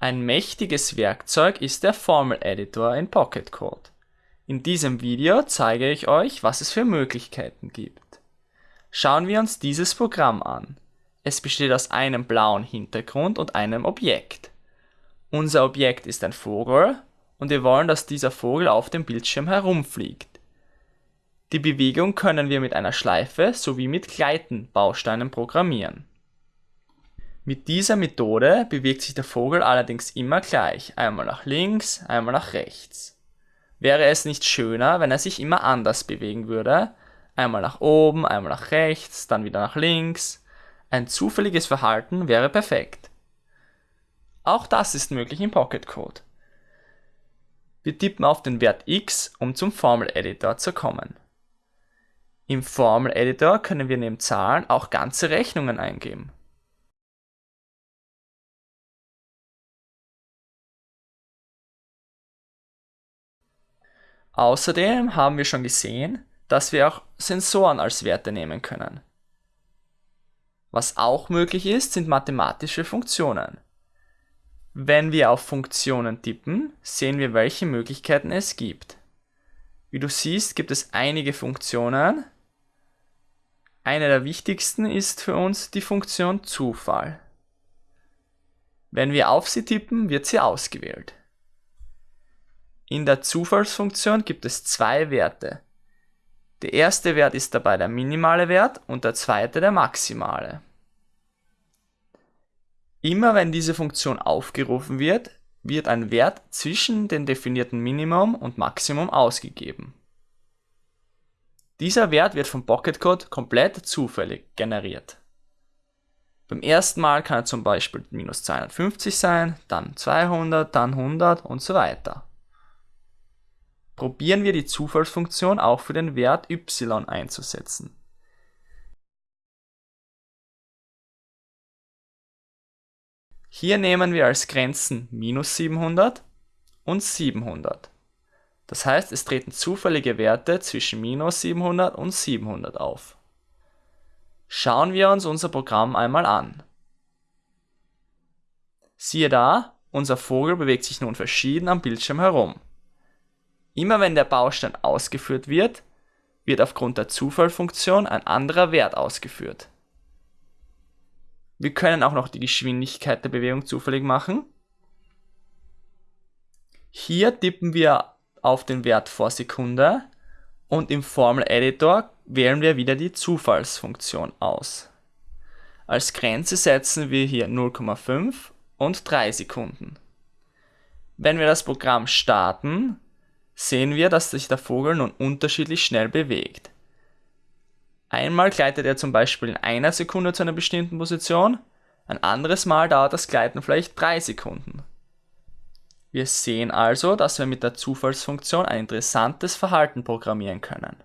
Ein mächtiges Werkzeug ist der Formel-Editor in Pocket Code. In diesem Video zeige ich euch, was es für Möglichkeiten gibt. Schauen wir uns dieses Programm an. Es besteht aus einem blauen Hintergrund und einem Objekt. Unser Objekt ist ein Vogel und wir wollen, dass dieser Vogel auf dem Bildschirm herumfliegt. Die Bewegung können wir mit einer Schleife sowie mit Gleiten-Bausteinen programmieren. Mit dieser Methode bewegt sich der Vogel allerdings immer gleich, einmal nach links, einmal nach rechts. Wäre es nicht schöner, wenn er sich immer anders bewegen würde, einmal nach oben, einmal nach rechts, dann wieder nach links? Ein zufälliges Verhalten wäre perfekt. Auch das ist möglich im Pocket Code. Wir tippen auf den Wert x, um zum Formel-Editor zu kommen. Im Formel-Editor können wir neben Zahlen auch ganze Rechnungen eingeben. Außerdem haben wir schon gesehen, dass wir auch Sensoren als Werte nehmen können. Was auch möglich ist, sind mathematische Funktionen. Wenn wir auf Funktionen tippen, sehen wir, welche Möglichkeiten es gibt. Wie du siehst, gibt es einige Funktionen, eine der wichtigsten ist für uns die Funktion Zufall. Wenn wir auf sie tippen, wird sie ausgewählt. In der Zufallsfunktion gibt es zwei Werte. Der erste Wert ist dabei der minimale Wert und der zweite der maximale. Immer wenn diese Funktion aufgerufen wird, wird ein Wert zwischen den definierten Minimum und Maximum ausgegeben. Dieser Wert wird vom Pocket Code komplett zufällig generiert. Beim ersten Mal kann er zum Beispiel minus 250 sein, dann 200, dann 100 und so weiter. Probieren wir die Zufallsfunktion auch für den Wert y einzusetzen. Hier nehmen wir als Grenzen minus 700 und 700. Das heißt, es treten zufällige Werte zwischen minus 700 und 700 auf. Schauen wir uns unser Programm einmal an. Siehe da, unser Vogel bewegt sich nun verschieden am Bildschirm herum. Immer wenn der Baustein ausgeführt wird, wird aufgrund der Zufallfunktion ein anderer Wert ausgeführt. Wir können auch noch die Geschwindigkeit der Bewegung zufällig machen. Hier tippen wir auf den Wert vor Sekunde und im Formel Editor wählen wir wieder die Zufallsfunktion aus. Als Grenze setzen wir hier 0,5 und 3 Sekunden. Wenn wir das Programm starten, sehen wir, dass sich der Vogel nun unterschiedlich schnell bewegt. Einmal gleitet er zum Beispiel in einer Sekunde zu einer bestimmten Position, ein anderes Mal dauert das Gleiten vielleicht 3 Sekunden. Wir sehen also, dass wir mit der Zufallsfunktion ein interessantes Verhalten programmieren können